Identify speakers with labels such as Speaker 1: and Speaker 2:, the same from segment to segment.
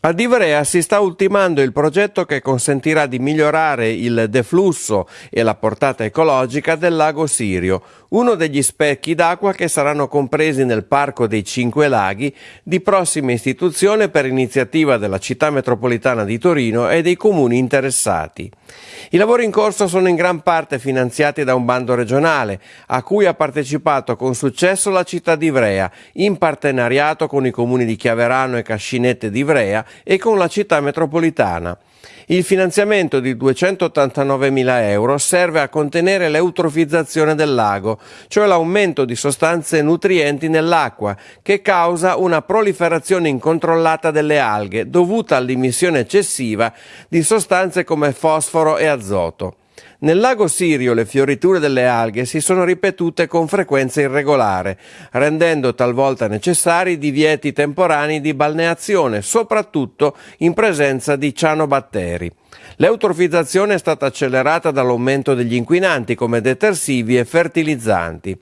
Speaker 1: A Ivrea si sta ultimando il progetto che consentirà di migliorare il deflusso e la portata ecologica del lago Sirio, uno degli specchi d'acqua che saranno compresi nel Parco dei Cinque Laghi di prossima istituzione per iniziativa della città metropolitana di Torino e dei comuni interessati. I lavori in corso sono in gran parte finanziati da un bando regionale, a cui ha partecipato con successo la città di Ivrea, in partenariato con i comuni di Chiaverano e Cascinette di Ivrea e con la città metropolitana. Il finanziamento di 289.000 euro serve a contenere l'eutrofizzazione del lago, cioè l'aumento di sostanze nutrienti nell'acqua, che causa una proliferazione incontrollata delle alghe dovuta all'imissione eccessiva di sostanze come fosforo e azoto. Nel lago Sirio le fioriture delle alghe si sono ripetute con frequenza irregolare, rendendo talvolta necessari divieti temporanei di balneazione, soprattutto in presenza di cianobatteri. L'eutrofizzazione è stata accelerata dall'aumento degli inquinanti come detersivi e fertilizzanti.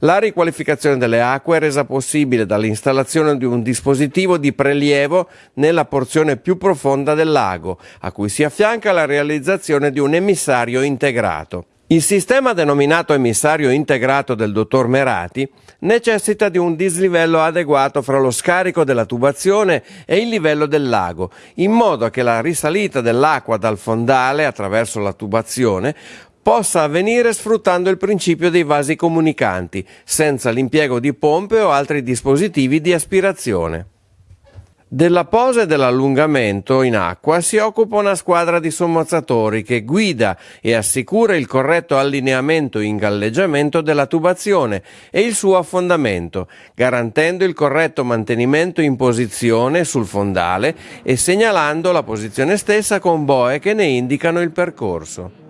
Speaker 1: La riqualificazione delle acque è resa possibile dall'installazione di un dispositivo di prelievo nella porzione più profonda del lago, a cui si affianca la realizzazione di un emissario integrato. Il sistema denominato emissario integrato del dottor Merati necessita di un dislivello adeguato fra lo scarico della tubazione e il livello del lago, in modo che la risalita dell'acqua dal fondale attraverso la tubazione possa avvenire sfruttando il principio dei vasi comunicanti, senza l'impiego di pompe o altri dispositivi di aspirazione. Della posa e dell'allungamento in acqua si occupa una squadra di sommozzatori che guida e assicura il corretto allineamento e ingalleggiamento della tubazione e il suo affondamento, garantendo il corretto mantenimento in posizione sul fondale e segnalando la posizione stessa con boe che ne indicano il percorso.